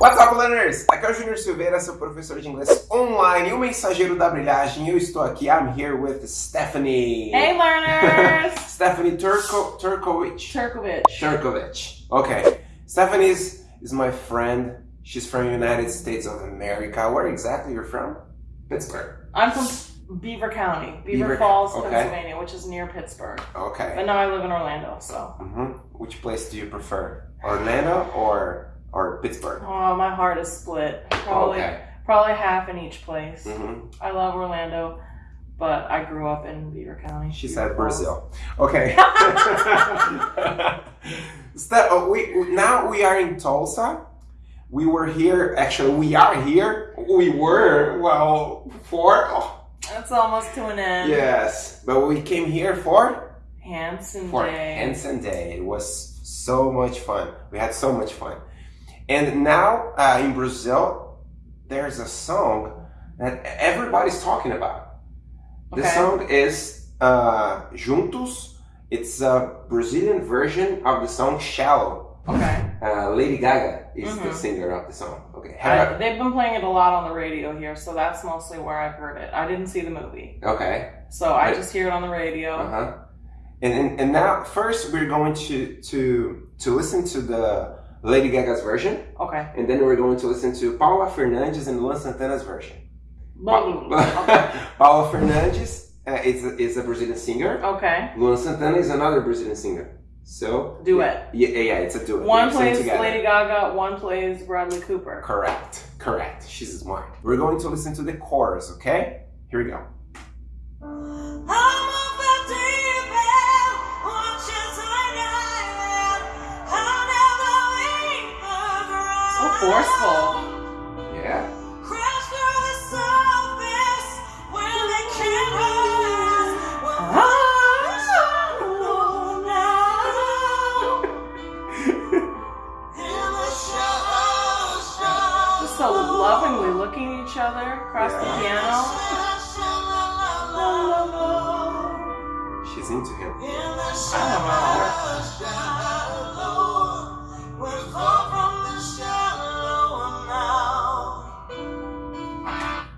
What's up, learners? Aqui é o Júnior Silveira, seu professor de inglês online, o mensageiro da brilhagem. Eu estou aqui, I'm here with Stephanie. Hey, learners! Stephanie Turko, Turkovic. Turkovic. Turkovic. Okay. Stephanie is, is my friend. She's from United States of America. Where exactly are you're from? Pittsburgh. I'm from Beaver County, Beaver, Beaver- Falls, okay. Pennsylvania, which is near Pittsburgh. Okay. But now I live in Orlando, so. hmm Which place do you prefer? Orlando or or Pittsburgh? Oh, my heart is split. Probably, Okay. probably half in each place. hmm I love Orlando, but I grew up in Beaver County. She Beaver said Falls. Brazil. Okay. Ste- oh, we now we are in Tulsa. We were here. Actually, we are here. We were well for. Oh, It's almost to an end. yes, but we came here for Hanson for Day. Hanson Day. It was so much fun. We had so much fun. And now uh, in Brazil, there's a song that everybody's talking about. The Okay. song is uh, Juntos. It's a Brazilian version of the song Shallow. Okay. Uh, Lady Gaga is the Mhm. singer of the song. Okay. I, they've been playing it a lot on the radio here, so that's mostly where I've heard it. I didn't see the movie, okay. so I Right. just hear it on the radio. Uh huh. And, and and now first we're going to to to listen to the Lady Gaga's version, Okay. and then we're going to listen to Paula Fernandes and Luan Santana's version. okay. Paula Fernandes uh, is a, is a Brazilian singer. Okay. Luan Santana is another Brazilian singer. So Duet. Yeah, yeah, yeah it's a duet. One plays together. Lady Gaga, one plays Bradley Cooper. Correct, correct. She's smart. We're going to listen to the chorus, okay? Here we go. She's into him.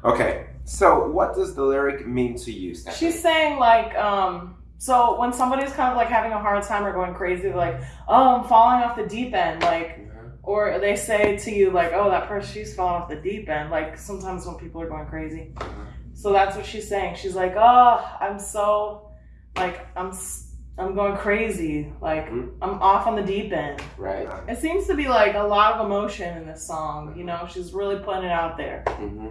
Okay. So, what does the lyric mean to you, Stephanie? She's saying like, um, so when somebody's kind of like having a hard time or going crazy, like, oh, I'm falling off the deep end, like, Mhm. or they say to you like, oh, that person, she's falling off the deep end. Like sometimes when people are going crazy. Mhm. So that's what she's saying. She's like, oh, I'm so, like, I'm, s- I'm going crazy. Like, Mhm. I'm off on the deep end. Right. It seems to be like a lot of emotion in this song. You know, she's really putting it out there. hmm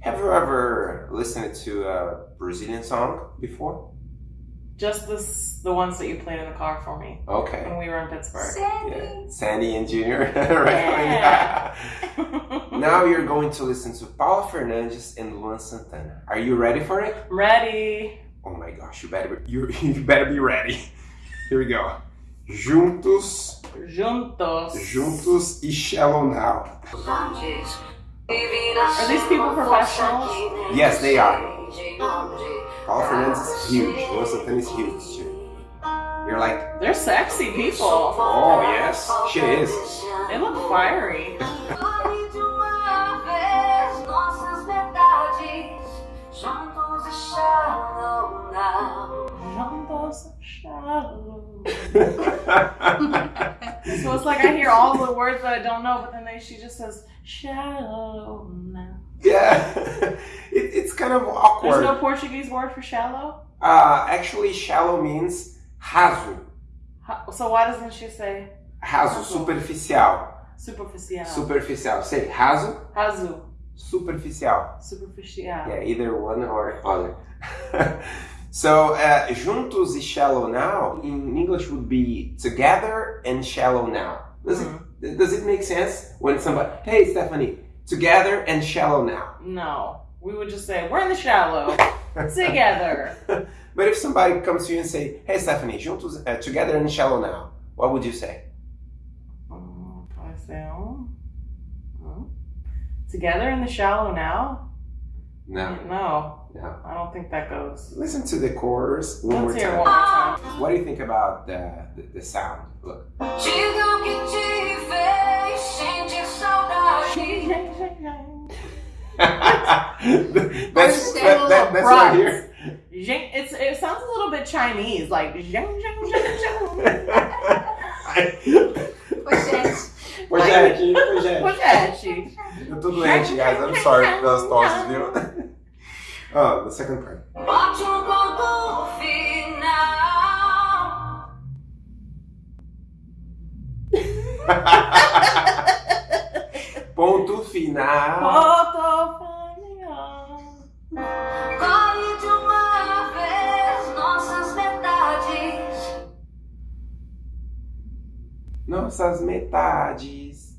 Have you ever listened to a Brazilian song before? Just this, the ones that you played in the car for me Okay. when we were in Pittsburgh. Yeah. Sandy and Junior. right. Yeah. now you're going to listen to Paula Fernandes and Luan Santana. Are you ready for it? Ready? Oh my gosh, you better be, you, you better be ready. Here we go. Juntos, Juntos. juntos e shallow now. Are these people professionals? Yes, they are. Paula Fernandes is huge. Luan Santana is huge too. You're like, They're sexy people. oh yes, she is. They look fiery. So it's like I hear all the words that I don't know, but then they, she just says shallow now. yeah, it, it's kind of awkward. There's no Portuguese word for shallow. Uh, actually, shallow means raso. So why doesn't she say Raso, superficial. superficial? Superficial. Say raso, Hazu. superficial. Superficial. Yeah, either one or other. so, uh, juntos e shallow now in English would be together and shallow now. Does Mhm. it does it make sense when somebody, hey Stephanie, together and shallow now? No. We would just say, we're in the shallow. Together. But if somebody comes to you and say, hey Stephanie, juntos, uh, together and shallow now, what would you say? Um, I say, oh. oh. Together in the shallow now? No, No. no. I don't think that goes. Listen to the chorus one more Let's hear time. one more time. What do you think about the, the, the sound? Look. Digo que te fez sentir saudade. that's that, that, that's right here. Zheng- It's it sounds a little bit Chinese, like zheng, zheng, zheng, Pois Ô, gente, ô, gente. zheng. Pochete. Eu tô doente, guys. I'm sorry pelas tosses, viu? Oh, the second part. Ponto final. Ponto final. Corre de uma vez nossas metades. Nossas metades.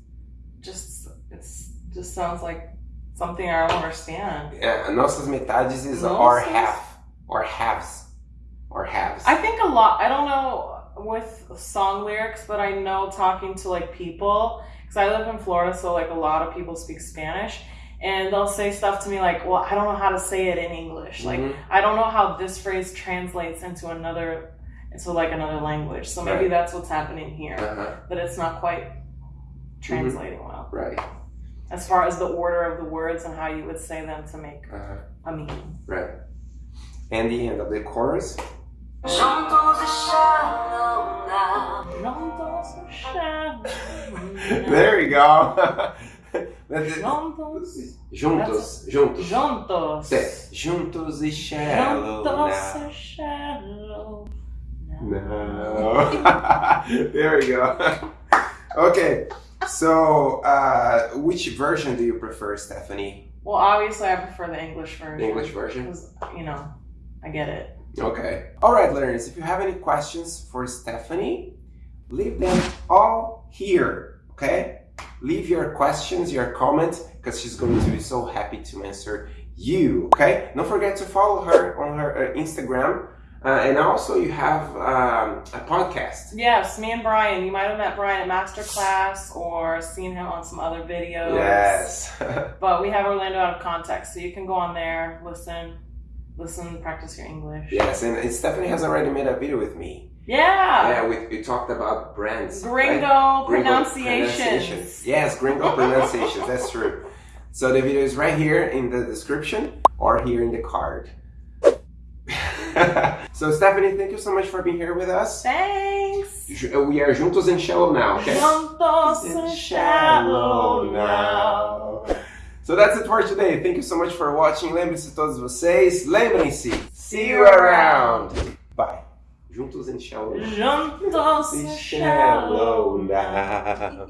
Just it's just sounds like something I don't understand. Yeah, nossas metades is Nossas? our half. Or halves. Or halves. I think a lot. I don't know with song lyrics, but I know talking to like people because I live in Florida, so like a lot of people speak Spanish, and they'll say stuff to me like, "Well, I don't know how to say it in English. Like, Mhm. I don't know how this phrase translates into another." Into like another language, so maybe Right. that's what's happening here. Uh-huh. That it's not quite translating well, Right. As far as the order of the words and how you would say them to make Uh-huh. a meaning. Right. And the end of the chorus. Juntos shallow now. Juntos shallow. There you go. That's it. Juntos. Juntos. Juntos. Juntos. Say, Juntos e shallow Juntos now. e shallow. No. there we go. okay. So, uh, which version do you prefer, Stephanie? Well, obviously, I prefer the English version. The English version? Because, you know, I get it. Okay. All right, learners. If you have any questions for Stephanie, leave them all here. Okay. Leave your questions, your comments, because she's going to be so happy to answer you. Okay. Don't forget to follow her on her uh, Instagram, uh, and also you have um, a podcast. Yes, me and Brian. You might have met Brian at Masterclass or seen him on some other videos. Yes. But we have Orlando out of context, so you can go on there, listen, listen, practice your English. yes, and, and Stephanie has already made a video with me. Yeah. Yeah, we, we talked about brands. right? Gringo, Gringo pronunciations. pronunciations. Yes, gringo pronunciations. That's true. So the video is right here in the description or here in the card. so Stephanie, thank you so much for being here with us. Thanks. Ju- We are juntos and shallow now, okay? Juntos In shallow now. So that's it for today. Thank you so much for watching. Lembre-se todos vocês. Lembrem-se. See you around. Bye. Juntos and shallow. Juntos and shallow now.